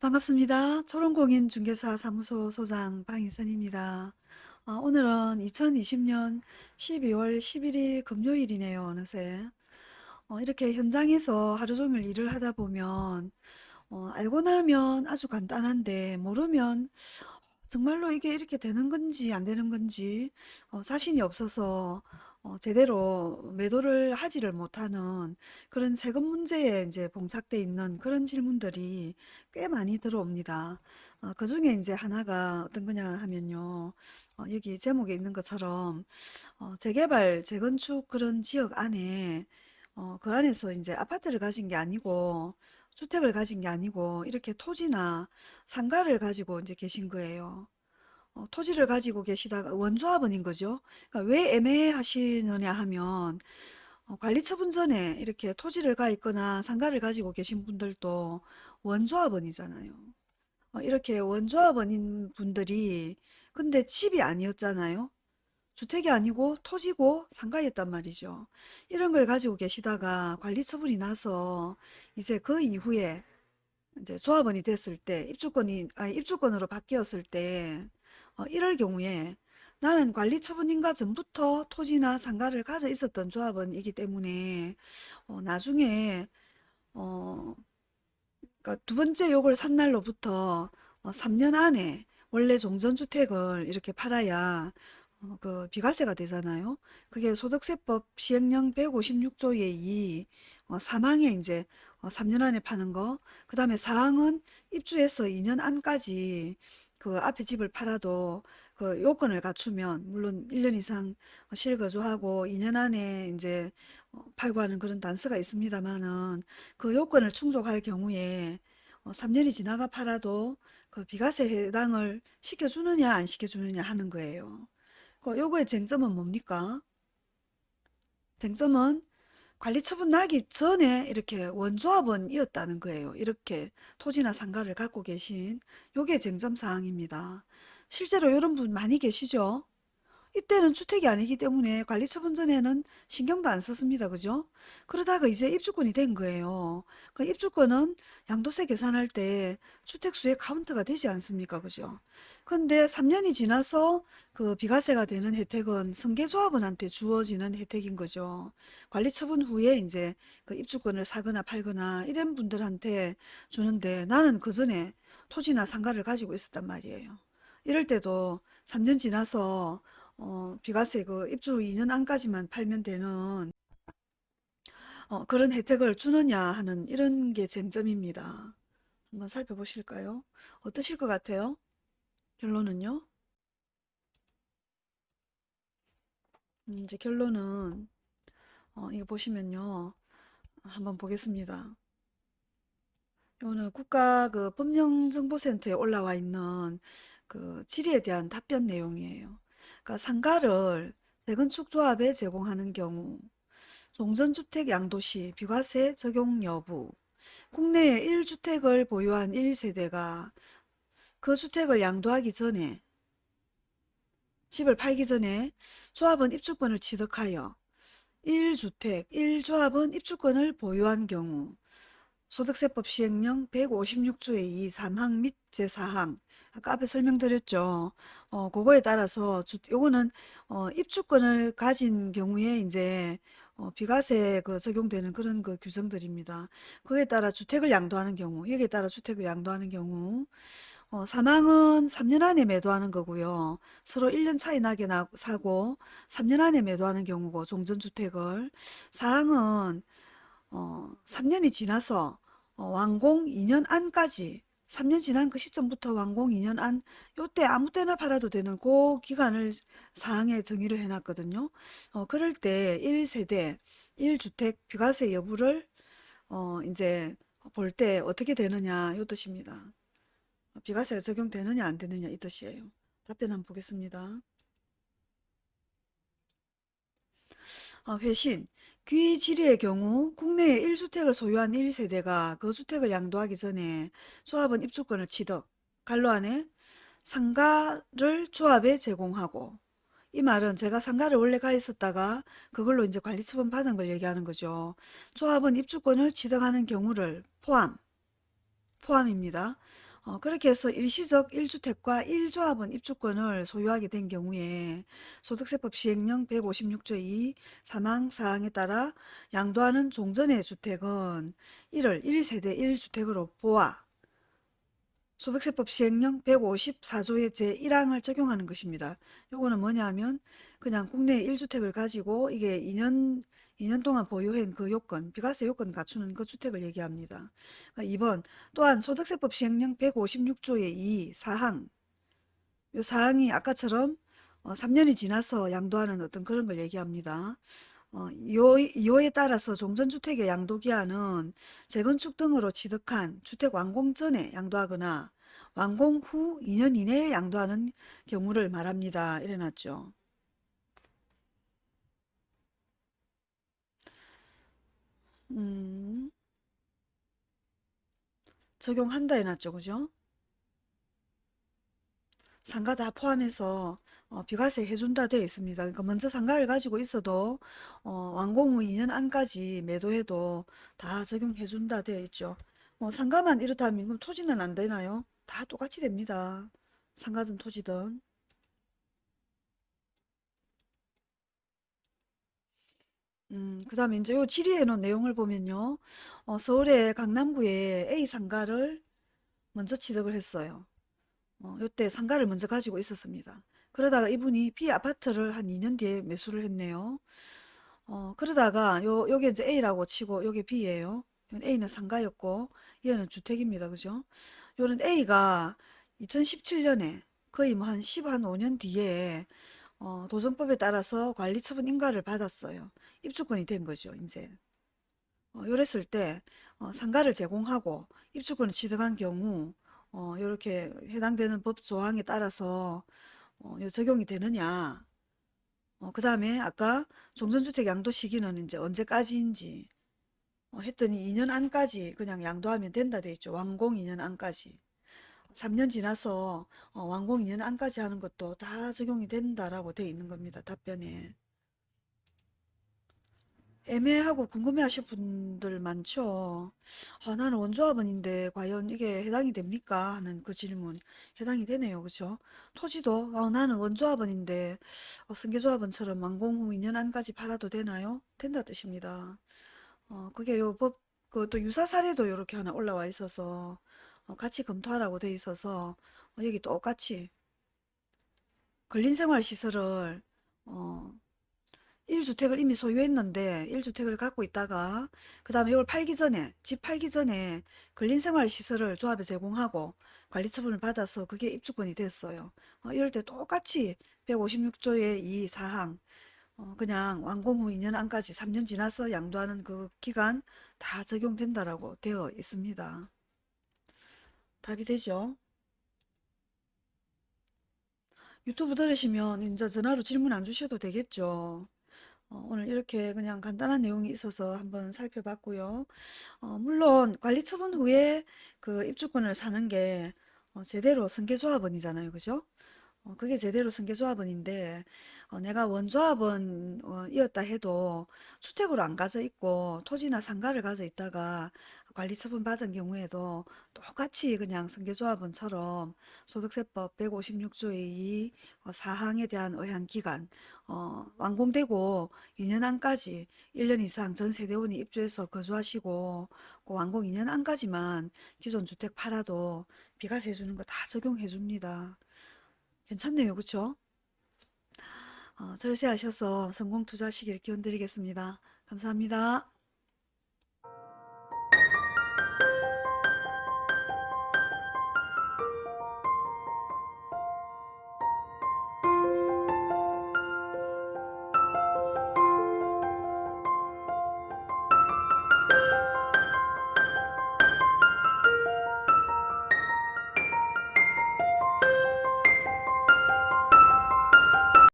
반갑습니다. 초롱공인중개사 사무소 소장 방인선입니다. 어, 오늘은 2020년 12월 11일 금요일이네요. 어느새. 어, 이렇게 현장에서 하루 종일 일을 하다 보면 어, 알고 나면 아주 간단한데 모르면 정말로 이게 이렇게 되는 건지 안 되는 건지 어, 자신이 없어서 어, 제대로 매도를 하지를 못하는 그런 세금 문제에 이제 봉착돼 있는 그런 질문들이 꽤 많이 들어옵니다. 어, 그 중에 이제 하나가 어떤 거냐 하면요. 어, 여기 제목에 있는 것처럼 어, 재개발, 재건축 그런 지역 안에 어, 그 안에서 이제 아파트를 가진 게 아니고 주택을 가진 게 아니고 이렇게 토지나 상가를 가지고 이제 계신 거예요. 어, 토지를 가지고 계시다가 원조합원인 거죠. 그러니까 왜 애매하시느냐 하면 어, 관리처분 전에 이렇게 토지를 가 있거나 상가를 가지고 계신 분들도 원조합원이잖아요. 어, 이렇게 원조합원인 분들이 근데 집이 아니었잖아요. 주택이 아니고 토지고 상가였단 말이죠. 이런 걸 가지고 계시다가 관리처분이 나서 이제 그 이후에 이제 조합원이 됐을 때 입주권이 아니 입주권으로 바뀌었을 때 어, 이럴 경우에 나는 관리처분인가 전부터 토지나 상가를 가져 있었던 조합원이기 때문에 어, 나중에 어, 그러니까 두 번째 요걸 산 날로부터 어, 3년 안에 원래 종전주택을 이렇게 팔아야 어, 그 비과세가 되잖아요. 그게 소득세법 시행령 156조의 2 어, 사망에 이제 어, 3년 안에 파는 거. 그 다음에 사항은 입주해서 2년 안까지 그 앞에 집을 팔아도 그 요건을 갖추면 물론 1년 이상 실거주하고 2년 안에 이제 어, 팔고 하는 그런 단서가 있습니다만은 그 요건을 충족할 경우에 어, 3년이 지나가 팔아도 그 비과세 해당을 시켜주느냐 안 시켜주느냐 하는 거예요. 그 요거의 쟁점은 뭡니까? 쟁점은 관리 처분 나기 전에 이렇게 원조합원이었다는 거예요. 이렇게 토지나 상가를 갖고 계신 요게 쟁점 사항입니다. 실제로 이런 분 많이 계시죠? 이때는 주택이 아니기 때문에 관리처분 전에는 신경도 안 썼습니다. 그죠? 그러다가 이제 입주권이 된 거예요. 그 입주권은 양도세 계산할 때 주택수의 카운트가 되지 않습니까? 그죠? 근데 3년이 지나서 그 비과세가 되는 혜택은 승계조합원한테 주어지는 혜택인 거죠. 관리처분 후에 이제 그 입주권을 사거나 팔거나 이런 분들한테 주는데 나는 그 전에 토지나 상가를 가지고 있었단 말이에요. 이럴 때도 3년 지나서 어, 비과세 그 입주 2년 안까지만 팔면 되는 어, 그런 혜택을 주느냐 하는 이런 게 쟁점입니다. 한번 살펴보실까요? 어떠실 것 같아요? 결론은요? 음, 이제 결론은 어, 이거 보시면요. 한번 보겠습니다. 이거는 국가 그 법령정보센터에 올라와 있는 그 질의에 대한 답변 내용이에요. 그러니까 상가를 재건축 조합에 제공하는 경우 종전주택 양도시 비과세 적용 여부 국내에 1주택을 보유한 1세대가 그 주택을 양도하기 전에 집을 팔기 전에 조합은 입주권을 취득하여 1주택 1조합은 입주권을 보유한 경우 소득세법 시행령 156조의 2 3항 및 제4항 아까 앞에 설명드렸죠. 어, 그거에 따라서 주, 요거는 어, 입주권을 가진 경우에 이제 어, 비과세 그 적용되는 그런 그 규정들입니다. 그에 따라 주택을 양도하는 경우, 여기에 따라 주택을 양도하는 경우, 어, 사망은 3년 안에 매도하는 거고요. 서로 1년 차이 나게 나, 사고 3년 안에 매도하는 경우고 종전주택을 사항은 어, 3년이 지나서 어, 완공 2년 안까지 3년 지난 그 시점부터 완공 2년 안 요때 아무 때나 팔아도 되는 그 기간을 사항에 정의를 해놨거든요. 어, 그럴 때 1세대 1주택 비과세 여부를 어, 이제 볼 때 어떻게 되느냐 요 뜻입니다. 비과세가 적용되느냐 안 되느냐 이 뜻이에요. 답변 한번 보겠습니다. 어, 회신 귀질의의 경우 국내에 1주택을 소유한 1세대가 그 주택을 양도하기 전에 조합은 입주권을 취득, 갈로 안에 상가를 조합에 제공하고 이 말은 제가 상가를 원래 가 있었다가 그걸로 이제 관리 처분 받은 걸 얘기하는 거죠. 조합은 입주권을 취득하는 경우를 포함, 포함입니다. 어, 그렇게 해서 일시적 1주택과 1조합원 입주권을 소유하게 된 경우에 소득세법 시행령 156조 2 사망사항에 따라 양도하는 종전의 주택은 1을 1세대 1주택으로 보아 소득세법 시행령 154조의 제1항을 적용하는 것입니다. 요거는 뭐냐면 그냥 국내 1주택을 가지고 이게 2년 2년 동안 보유한 그 요건, 비과세 요건 갖추는 그 주택을 얘기합니다. 2번 또한 소득세법 시행령 156조의 2 사항 요 사항이 아까처럼 어, 3년이 지나서 양도하는 어떤 그런 걸 얘기합니다. 어, 요, 요에 따라서 종전주택의 양도기한은 재건축 등으로 취득한 주택 완공 전에 양도하거나 완공 후 2년 이내에 양도하는 경우를 말합니다. 이래놨죠. 음, 적용한다 해놨죠. 그죠? 상가 다 포함해서 어, 비과세 해준다 되어 있습니다. 그러니까 먼저 상가를 가지고 있어도 어, 완공 후 2년 안까지 매도해도 다 적용해준다 되어 있죠. 뭐 상가만 이렇다면 그럼 토지는 안 되나요? 다 똑같이 됩니다. 상가든 토지든. 음, 그 다음에 이제 요 질의해 놓은 내용을 보면요. 어, 서울의 강남구에 A 상가를 먼저 취득을 했어요. 어, 요때 상가를 먼저 가지고 있었습니다. 그러다가 이분이 B 아파트를 한 2년 뒤에 매수를 했네요. 어, 그러다가 요, 요게 이제 A라고 치고 요게 B예요. A는 상가였고 얘는 주택입니다. 그죠? 요는 A가 2017년에 거의 뭐 한 10, 한 5년 뒤에 어, 도정법에 따라서 관리처분 인가를 받았어요. 입주권이 된 거죠, 이제. 어, 요랬을 때 어, 상가를 제공하고 입주권을 취득한 경우 어, 이렇게 해당되는 법 조항에 따라서 어, 요 적용이 되느냐 어, 그 다음에 아까 종전주택 양도 시기는 이제 언제까지인지 어, 했더니 2년 안까지 그냥 양도하면 된다 돼 있죠. 완공 2년 안까지. 3년 지나서 어, 완공 2년 안까지 하는 것도 다 적용이 된다라고 돼 있는 겁니다. 답변에. 애매하고 궁금해 하실 분들 많죠. 아, 나는 원조합원인데 과연 이게 해당이 됩니까? 하는 그 질문 해당이 되네요. 그죠? 토지도 아, 나는 원조합원인데 어, 승계조합원처럼 완공 후 2년 안까지 팔아도 되나요? 된다 뜻입니다. 어, 그게 요 법, 그 또 유사 사례도 이렇게 하나 올라와 있어서 어, 같이 검토하라고 돼 있어서 어, 여기 똑같이 근린생활시설을 어, 1주택을 이미 소유했는데 1주택을 갖고 있다가 그 다음에 이걸 팔기 전에 집 팔기 전에 근린생활시설을 조합에 제공하고 관리처분을 받아서 그게 입주권이 됐어요. 어, 이럴 때 똑같이 156조의 이 사항 어, 그냥 완공 후 2년 안까지 3년 지나서 양도하는 그 기간 다 적용된다라고 되어 있습니다. 답이 되죠? 유튜브 들으시면 이제 전화로 질문 안 주셔도 되겠죠? 어, 오늘 이렇게 그냥 간단한 내용이 있어서 한번 살펴봤고요. 어, 물론 관리 처분 후에 그 입주권을 사는 게 어, 제대로 승계조합원이잖아요. 그죠? 어, 그게 제대로 승계조합원인데 어, 내가 원조합원이었다 해도 주택으로 안 가져 있고 토지나 상가를 가져 있다가 관리 처분 받은 경우에도 똑같이 그냥 승계조합원처럼 소득세법 156조의 2 어, 사항에 대한 의향기간 어, 완공되고 2년 안까지 1년 이상 전 세대원이 입주해서 거주하시고 그 완공 2년 안까지만 기존 주택 팔아도 비과세 해주는 거 다 적용해 줍니다. 괜찮네요. 그쵸? 어, 절세하셔서 성공 투자하시길 기원 드리겠습니다. 감사합니다.